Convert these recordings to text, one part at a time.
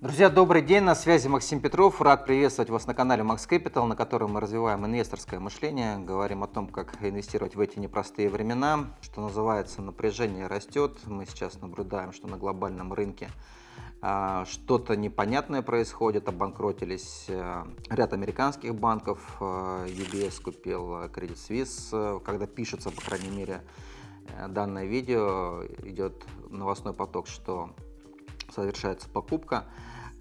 Друзья, добрый день, на связи Максим Петров. Рад приветствовать вас на канале Max Capital, на котором мы развиваем инвесторское мышление, говорим о том, как инвестировать в эти непростые времена. Что называется, напряжение растет. Мы сейчас наблюдаем, что на глобальном рынке а, что-то непонятное происходит, обанкротились а, ряд американских банков, а, UBS купил Credit Suisse, когда пишется, по крайней мере, э, данное видео, идет новостной поток, что совершается покупка.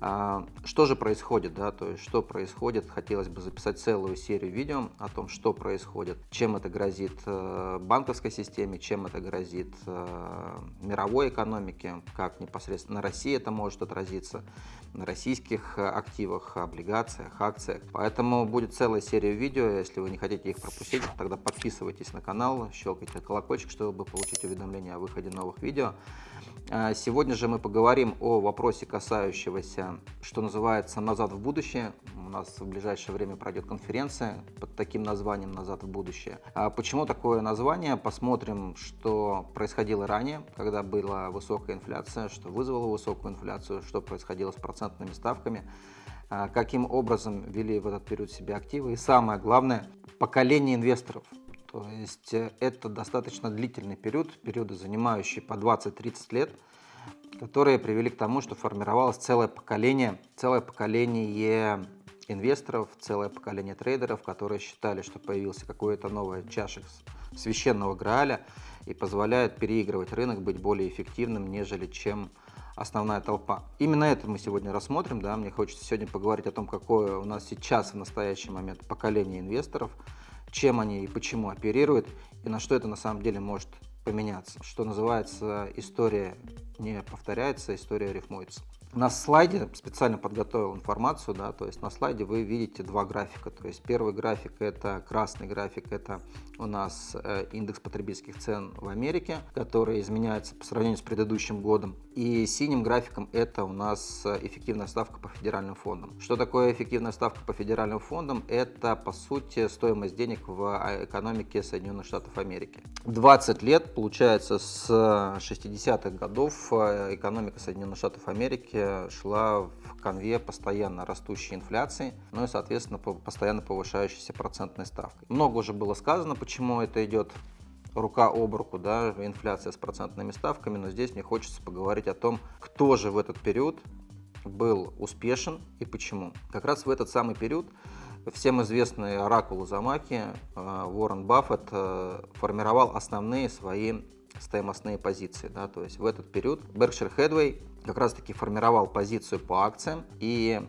А, что же происходит, да, то есть что происходит, хотелось бы записать целую серию видео о том, что происходит, чем это грозит э, банковской системе, чем это грозит э, мировой экономике, как непосредственно на России это может отразиться, на российских активах, облигациях, акциях. Поэтому будет целая серия видео, если вы не хотите их пропустить, тогда подписывайтесь на канал, щелкайте колокольчик, чтобы получить уведомления о выходе новых видео. А, сегодня же мы поговорим о вопросе, касающегося, что называется, «Назад в будущее». У нас в ближайшее время пройдет конференция под таким названием «Назад в будущее». А почему такое название? Посмотрим, что происходило ранее, когда была высокая инфляция, что вызвало высокую инфляцию, что происходило с процентными ставками, а, каким образом вели в этот период себя активы и самое главное, поколение инвесторов – то есть э, это достаточно длительный период, периоды, занимающие по 20-30 лет, которые привели к тому, что формировалось целое поколение, целое поколение инвесторов, целое поколение трейдеров, которые считали, что появился какой-то новый чашек священного Грааля и позволяет переигрывать рынок, быть более эффективным, нежели чем основная толпа. Именно это мы сегодня рассмотрим. Да? Мне хочется сегодня поговорить о том, какое у нас сейчас в настоящий момент поколение инвесторов – чем они и почему оперируют, и на что это на самом деле может поменяться. Что называется, история не повторяется, история рифмуется. На слайде специально подготовил информацию, да, то есть на слайде вы видите два графика. То есть первый график это красный график, это у нас э, индекс потребительских цен в Америке, который изменяется по сравнению с предыдущим годом. И синим графиком это у нас э, эффективная ставка по федеральным фондам. Что такое эффективная ставка по федеральным фондам? Это по сути стоимость денег в а, экономике Соединенных Штатов Америки. 20 лет, получается, с 60-х годов э, экономика Соединенных Штатов Америки шла в конве постоянно растущей инфляции, ну и, соответственно, постоянно повышающейся процентной ставкой. Много уже было сказано, почему это идет рука об руку, да, инфляция с процентными ставками, но здесь мне хочется поговорить о том, кто же в этот период был успешен и почему. Как раз в этот самый период всем известный оракул Замаки э, Уоррен Баффет э, формировал основные свои стоимостные позиции. Да, то есть в этот период Berkshire Hathaway как раз таки формировал позицию по акциям и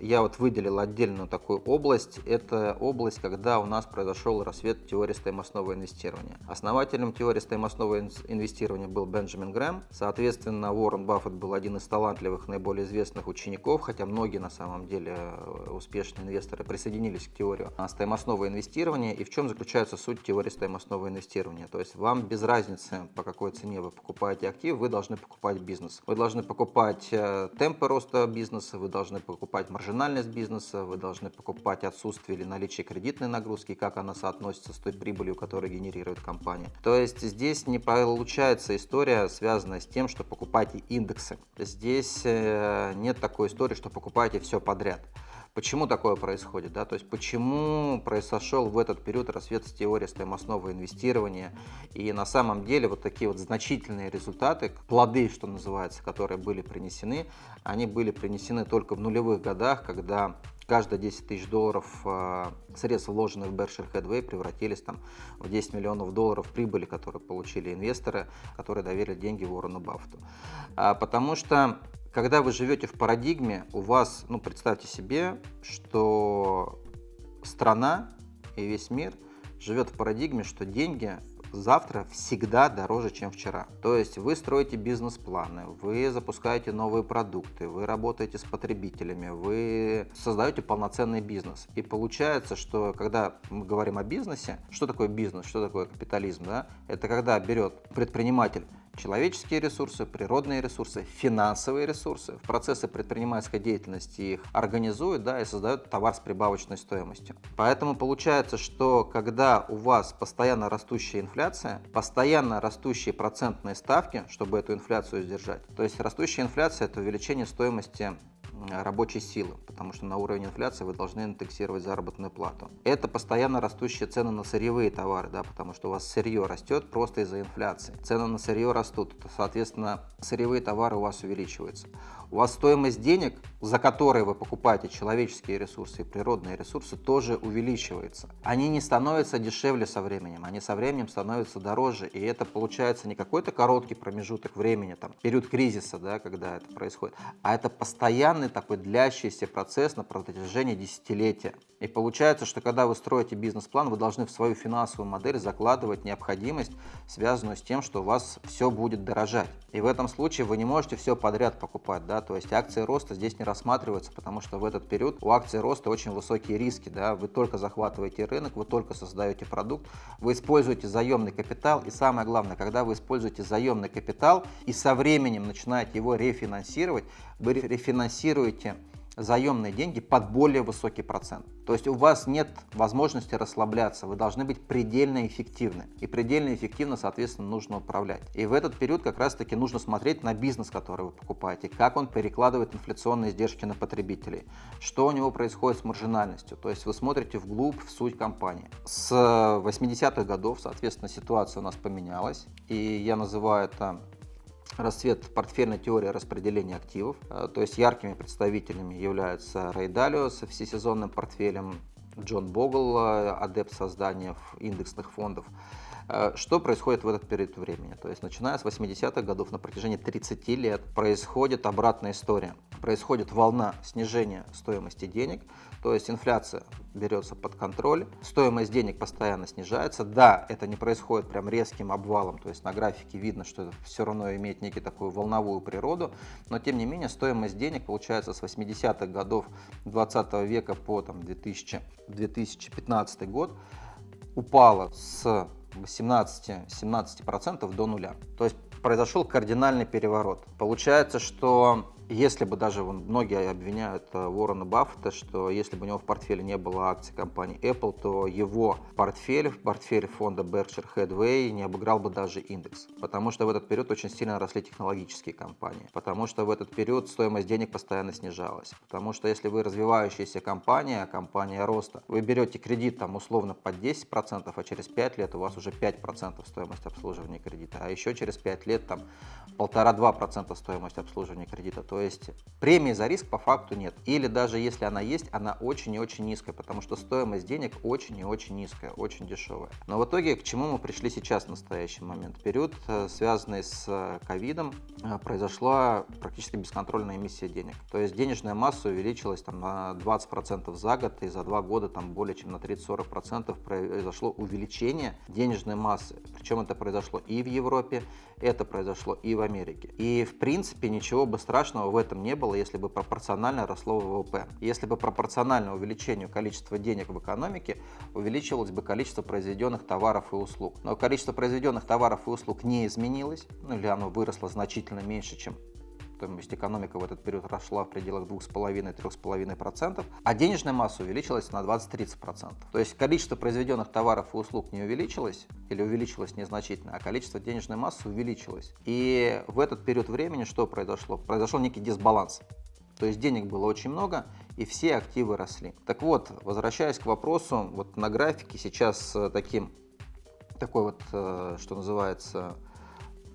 я вот выделил отдельную такую область. Это область, когда у нас произошел рассвет теории стоимостного инвестирования. Основателем теории стоимостного инвестирования был Бенджамин Грэм. Соответственно, Уоррен Баффет был один из талантливых, наиболее известных учеников, хотя многие на самом деле э, успешные инвесторы присоединились к теории стоимостного инвестирования. И в чем заключается суть теории стоимостного инвестирования? То есть вам без разницы, по какой цене вы покупаете актив, вы должны покупать бизнес. Вы должны покупать э, темпы роста бизнеса, вы должны покупать маржинальность маржинальность бизнеса, вы должны покупать отсутствие или наличие кредитной нагрузки, как она соотносится с той прибылью, которую генерирует компания. То есть здесь не получается история, связанная с тем, что покупаете индексы. Здесь э, нет такой истории, что покупаете все подряд. Почему такое происходит? Да? То есть почему произошел в этот период рассвет с теории стоимостного инвестирования? И на самом деле вот такие вот значительные результаты, плоды, что называется, которые были принесены, они были принесены только в нулевых годах, когда каждые 10 тысяч долларов э, средств, вложенных в Berkshire Hathaway, превратились там, в 10 миллионов долларов прибыли, которые получили инвесторы, которые доверили деньги Уоррену Баффету. А, потому что когда вы живете в парадигме, у вас, ну представьте себе, что страна и весь мир живет в парадигме, что деньги завтра всегда дороже, чем вчера. То есть вы строите бизнес-планы, вы запускаете новые продукты, вы работаете с потребителями, вы создаете полноценный бизнес. И получается, что когда мы говорим о бизнесе, что такое бизнес, что такое капитализм, да? это когда берет предприниматель человеческие ресурсы, природные ресурсы, финансовые ресурсы. В процессе предпринимательской деятельности их организуют да, и создают товар с прибавочной стоимостью. Поэтому получается, что когда у вас постоянно растущая инфляция, постоянно растущие процентные ставки, чтобы эту инфляцию сдержать, то есть растущая инфляция – это увеличение стоимости рабочей силы, потому что на уровень инфляции вы должны индексировать заработную плату. Это постоянно растущие цены на сырьевые товары, да, потому что у вас сырье растет просто из-за инфляции. Цены на сырье растут, соответственно, сырьевые товары у вас увеличиваются у вас стоимость денег, за которые вы покупаете человеческие ресурсы и природные ресурсы, тоже увеличивается. Они не становятся дешевле со временем, они со временем становятся дороже. И это получается не какой-то короткий промежуток времени, там, период кризиса, да, когда это происходит, а это постоянный такой длящийся процесс на протяжении десятилетия. И получается, что когда вы строите бизнес-план, вы должны в свою финансовую модель закладывать необходимость, связанную с тем, что у вас все будет дорожать. И в этом случае вы не можете все подряд покупать, да, то есть акции роста здесь не рассматриваются, потому что в этот период у акций роста очень высокие риски, да, вы только захватываете рынок, вы только создаете продукт, вы используете заемный капитал, и самое главное, когда вы используете заемный капитал и со временем начинаете его рефинансировать, вы рефинансируете заемные деньги под более высокий процент. То есть у вас нет возможности расслабляться, вы должны быть предельно эффективны. И предельно эффективно, соответственно, нужно управлять. И в этот период как раз-таки нужно смотреть на бизнес, который вы покупаете, как он перекладывает инфляционные издержки на потребителей, что у него происходит с маржинальностью. То есть вы смотрите вглубь, в суть компании. С 80-х годов, соответственно, ситуация у нас поменялась. И я называю это расцвет портфельной теории распределения активов. Э, то есть яркими представителями являются Рэй Далио с всесезонным портфелем, Джон Богл, э, адепт создания индексных фондов. Э, что происходит в этот период времени? То есть начиная с 80-х годов на протяжении 30 лет происходит обратная история. Происходит волна снижения стоимости денег, то есть инфляция берется под контроль, стоимость денег постоянно снижается. Да, это не происходит прям резким обвалом, то есть на графике видно, что это все равно имеет некий такую волновую природу, но тем не менее стоимость денег получается с 80-х годов 20 века по там, 2000, 2015 год упала с 18-17% до нуля. То есть произошел кардинальный переворот. Получается, что если бы даже многие обвиняют э, Уоррена Баффета, что если бы у него в портфеле не было акций компании Apple, то его портфель, портфель фонда Berkshire Hathaway не обыграл бы даже индекс. Потому что в этот период очень сильно росли технологические компании. Потому что в этот период стоимость денег постоянно снижалась. Потому что если вы развивающаяся компания, компания роста, вы берете кредит там условно под 10%, а через 5 лет у вас уже 5% стоимость обслуживания кредита. А еще через 5 лет там 1,5-2% стоимость обслуживания кредита. То есть премии за риск по факту нет. Или даже если она есть, она очень и очень низкая, потому что стоимость денег очень и очень низкая, очень дешевая. Но в итоге к чему мы пришли сейчас в настоящий момент? Период, э, связанный с э, ковидом, э, произошла практически бесконтрольная эмиссия денег. То есть денежная масса увеличилась там, на 20% за год, и за два года там более чем на 30-40% произошло увеличение денежной массы. Причем это произошло и в Европе, это произошло и в Америке. И в принципе ничего бы страшного в этом не было, если бы пропорционально росло ВВП. Если бы пропорционально увеличению количества денег в экономике увеличивалось бы количество произведенных товаров и услуг. Но количество произведенных товаров и услуг не изменилось, ну или оно выросло значительно меньше, чем то есть экономика в этот период росла в пределах 2,5-3,5%, а денежная масса увеличилась на 20-30%. То есть количество произведенных товаров и услуг не увеличилось или увеличилось незначительно, а количество денежной массы увеличилось. И в этот период времени что произошло? Произошел некий дисбаланс. То есть денег было очень много, и все активы росли. Так вот, возвращаясь к вопросу, вот на графике сейчас э, таким, такой вот, э, что называется,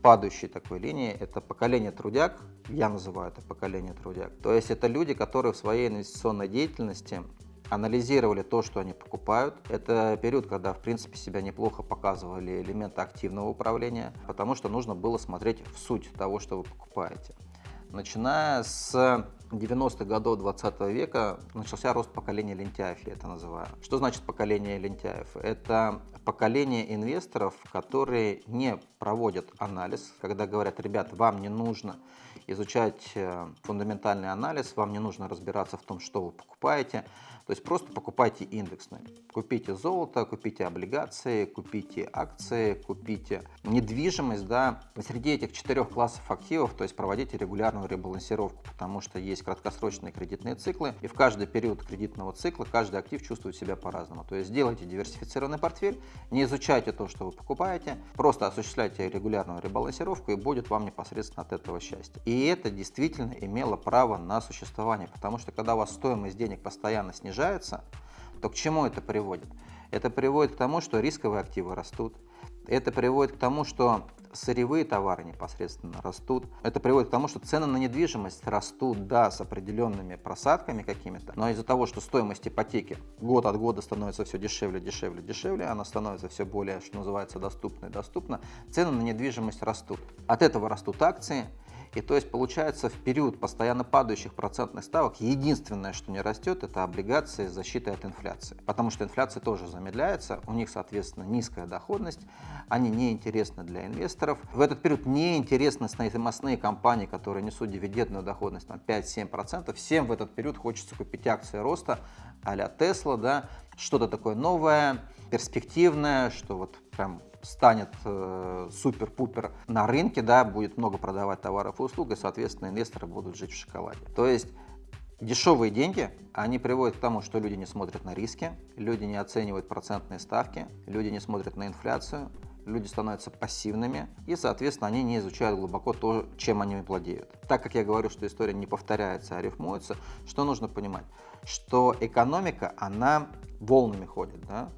падающей такой линии, это поколение трудяг, я называю это поколение трудяг. То есть это люди, которые в своей инвестиционной деятельности анализировали то, что они покупают. Это период, когда, в принципе, себя неплохо показывали элементы активного управления, потому что нужно было смотреть в суть того, что вы покупаете. Начиная с 90-х годов 20 века начался рост поколения лентяев, я это называю. Что значит поколение лентяев? Это поколение инвесторов, которые не проводят анализ, когда говорят, ребят, вам не нужно изучать э, фундаментальный анализ, вам не нужно разбираться в том, что вы покупаете, то есть просто покупайте индексные. Купите золото, купите облигации, купите акции, купите недвижимость. Да. Среди этих четырех классов активов, то есть проводите регулярную ребалансировку, потому что есть краткосрочные кредитные циклы, и в каждый период кредитного цикла каждый актив чувствует себя по-разному. То есть делайте диверсифицированный портфель, не изучайте то, что вы покупаете, просто осуществляйте регулярную ребалансировку, и будет вам непосредственно от этого счастье. И это действительно имело право на существование, потому что когда у вас стоимость денег постоянно снижается, то к чему это приводит? Это приводит к тому, что рисковые активы растут. Это приводит к тому, что сырьевые товары непосредственно растут. Это приводит к тому, что цены на недвижимость растут, да, с определенными просадками какими-то, но из-за того, что стоимость ипотеки год от года становится все дешевле, дешевле, дешевле, она становится все более, что называется, доступной, доступна, цены на недвижимость растут. От этого растут акции, и то есть получается в период постоянно падающих процентных ставок единственное, что не растет, это облигации с защитой от инфляции. Потому что инфляция тоже замедляется, у них, соответственно, низкая доходность, они неинтересны для инвесторов. В этот период неинтересны стоимостные компании, которые несут дивидендную доходность на 5-7%. Всем в этот период хочется купить акции роста а-ля Tesla, да, что-то такое новое, перспективное, что вот прям станет э, супер-пупер на рынке, да, будет много продавать товаров и услуг, и, соответственно, инвесторы будут жить в шоколаде. То есть дешевые деньги, они приводят к тому, что люди не смотрят на риски, люди не оценивают процентные ставки, люди не смотрят на инфляцию, люди становятся пассивными, и, соответственно, они не изучают глубоко то, чем они владеют. Так как я говорю, что история не повторяется, а рифмуется, что нужно понимать? Что экономика, она волнами ходит, да?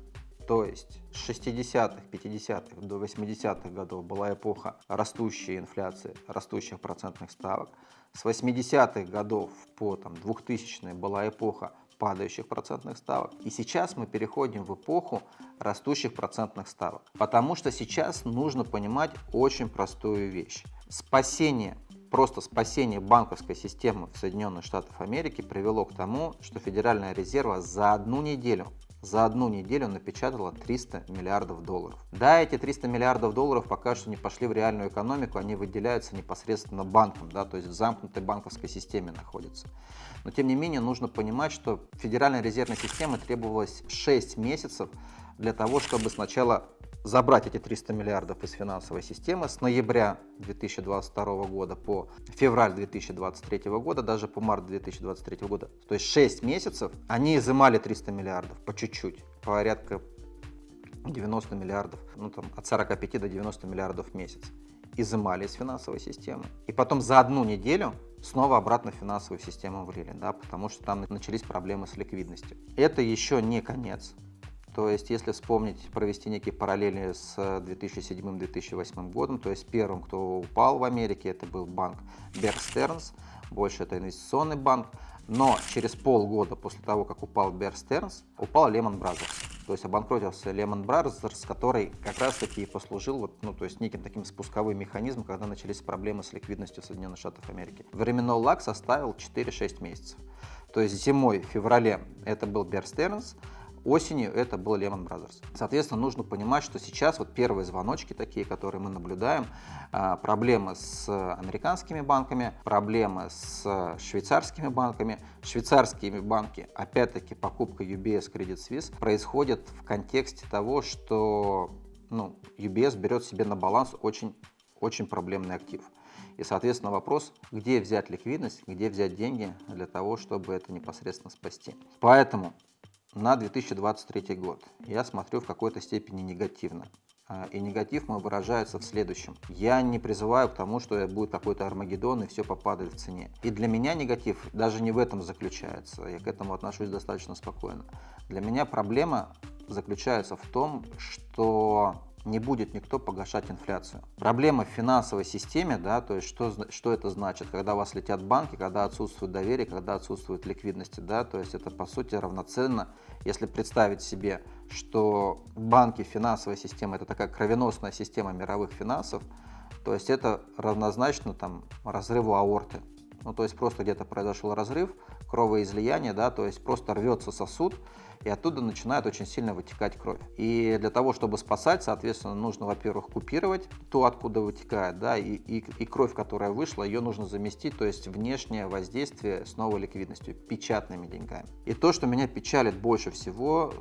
То есть с 60-х, 50-х до 80-х годов была эпоха растущей инфляции, растущих процентных ставок. С 80-х годов по там, 2000-е была эпоха падающих процентных ставок. И сейчас мы переходим в эпоху растущих процентных ставок. Потому что сейчас нужно понимать очень простую вещь. Спасение просто спасение банковской системы в Соединенных Штатах Америки привело к тому, что Федеральная резерва за одну неделю за одну неделю напечатала 300 миллиардов долларов. Да, эти 300 миллиардов долларов пока что не пошли в реальную экономику, они выделяются непосредственно банкам, да, то есть в замкнутой банковской системе находятся. Но тем не менее нужно понимать, что Федеральной резервной системе требовалось 6 месяцев для того, чтобы сначала забрать эти 300 миллиардов из финансовой системы с ноября 2022 года по февраль 2023 года, даже по март 2023 года, то есть 6 месяцев, они изымали 300 миллиардов по чуть-чуть, порядка 90 миллиардов, ну там от 45 до 90 миллиардов в месяц изымали из финансовой системы. И потом за одну неделю снова обратно в финансовую систему влили, да, потому что там начались проблемы с ликвидностью. Это еще не конец. То есть, если вспомнить, провести некие параллели с 2007-2008 годом, то есть первым, кто упал в Америке, это был банк Stearns, больше это инвестиционный банк, но через полгода после того, как упал Bear Stearns, упал Lehman Brothers. То есть обанкротился Lehman Brothers, который как раз таки и послужил вот, ну, то есть неким таким спусковым механизмом, когда начались проблемы с ликвидностью Соединенных Штатов Америки. Временной лаг составил 4-6 месяцев. То есть зимой, в феврале это был Bear Stearns, Осенью это был Lehman Brothers. Соответственно, нужно понимать, что сейчас вот первые звоночки такие, которые мы наблюдаем, а, проблемы с американскими банками, проблемы с швейцарскими банками. Швейцарские банки, опять-таки, покупка UBS Credit Suisse происходит в контексте того, что ну, UBS берет себе на баланс очень, очень проблемный актив. И, соответственно, вопрос, где взять ликвидность, где взять деньги для того, чтобы это непосредственно спасти. Поэтому на 2023 год я смотрю в какой-то степени негативно. А, и негатив мой выражается в следующем. Я не призываю к тому, что будет какой-то Армагеддон и все попадает в цене. И для меня негатив даже не в этом заключается. Я к этому отношусь достаточно спокойно. Для меня проблема заключается в том, что не будет никто погашать инфляцию. Проблема в финансовой системе, да, то есть что, что это значит, когда у вас летят банки, когда отсутствует доверие, когда отсутствует ликвидности, да, то есть это по сути равноценно, если представить себе, что банки, финансовая система это такая кровеносная система мировых финансов, то есть это равнозначно там разрыву аорты. Ну, то есть просто где-то произошел разрыв, кровоизлияние, да, то есть просто рвется сосуд, и оттуда начинает очень сильно вытекать кровь. И для того, чтобы спасать, соответственно, нужно, во-первых, купировать то, откуда вытекает, да, и, и, и кровь, которая вышла, ее нужно заместить, то есть внешнее воздействие с новой ликвидностью, печатными деньгами. И то, что меня печалит больше всего,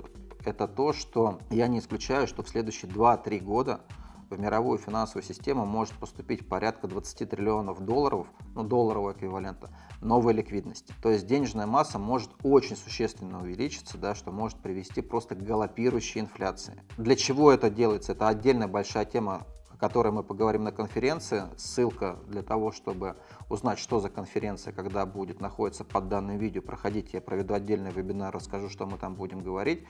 это то, что я не исключаю, что в следующие 2-3 года в мировую финансовую систему может поступить порядка 20 триллионов долларов, ну долларового эквивалента, новой ликвидности. То есть денежная масса может очень существенно увеличиться, да, что может привести просто к галопирующей инфляции. Для чего это делается? Это отдельная большая тема о которой мы поговорим на конференции. Ссылка для того, чтобы узнать, что за конференция, когда будет, находится под данным видео. Проходите, я проведу отдельный вебинар, расскажу, что мы там будем говорить.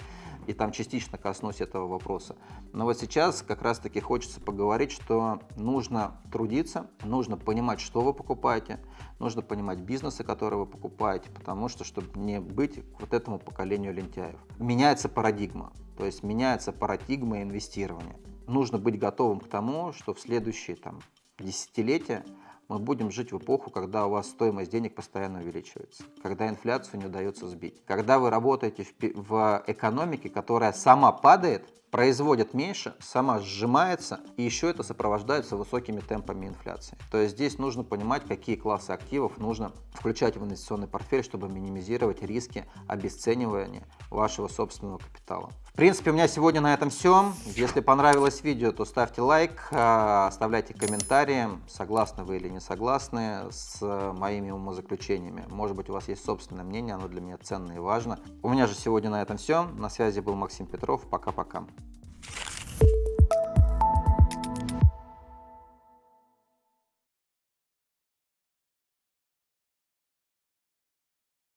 И там частично коснусь этого вопроса. Но вот сейчас как раз-таки хочется поговорить, что нужно трудиться, нужно понимать, что вы покупаете, нужно понимать бизнесы, которые вы покупаете, потому что, чтобы не быть вот этому поколению лентяев. Меняется парадигма, то есть меняется парадигма инвестирования. Нужно быть готовым к тому, что в следующие там, десятилетия мы будем жить в эпоху, когда у вас стоимость денег постоянно увеличивается, когда инфляцию не удается сбить, когда вы работаете в, в экономике, которая сама падает, производит меньше, сама сжимается, и еще это сопровождается высокими темпами инфляции. То есть здесь нужно понимать, какие классы активов нужно включать в инвестиционный портфель, чтобы минимизировать риски обесценивания вашего собственного капитала. В принципе, у меня сегодня на этом все. Если понравилось видео, то ставьте лайк, а, оставляйте комментарии, согласны вы или не согласны с моими умозаключениями. Может быть, у вас есть собственное мнение, оно для меня ценно и важно. У меня же сегодня на этом все. На связи был Максим Петров. Пока-пока.